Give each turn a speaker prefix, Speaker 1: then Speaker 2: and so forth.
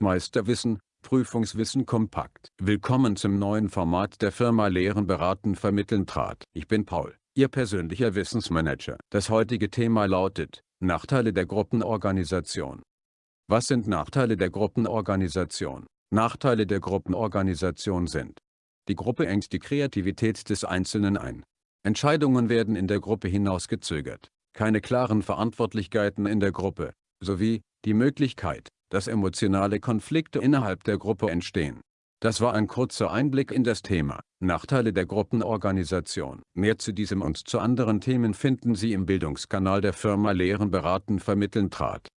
Speaker 1: Meisterwissen, Prüfungswissen kompakt. Willkommen zum neuen Format der Firma Lehren beraten vermitteln trat. Ich bin Paul, Ihr persönlicher Wissensmanager. Das heutige Thema lautet, Nachteile der Gruppenorganisation. Was sind Nachteile der Gruppenorganisation? Nachteile der Gruppenorganisation sind Die Gruppe engt die Kreativität des Einzelnen ein. Entscheidungen werden in der Gruppe hinausgezögert. Keine klaren Verantwortlichkeiten in der Gruppe, sowie die Möglichkeit, dass emotionale Konflikte innerhalb der Gruppe entstehen. Das war ein kurzer Einblick in das Thema Nachteile der Gruppenorganisation. Mehr zu diesem und zu anderen Themen finden Sie im Bildungskanal der Firma Lehren beraten vermitteln trat.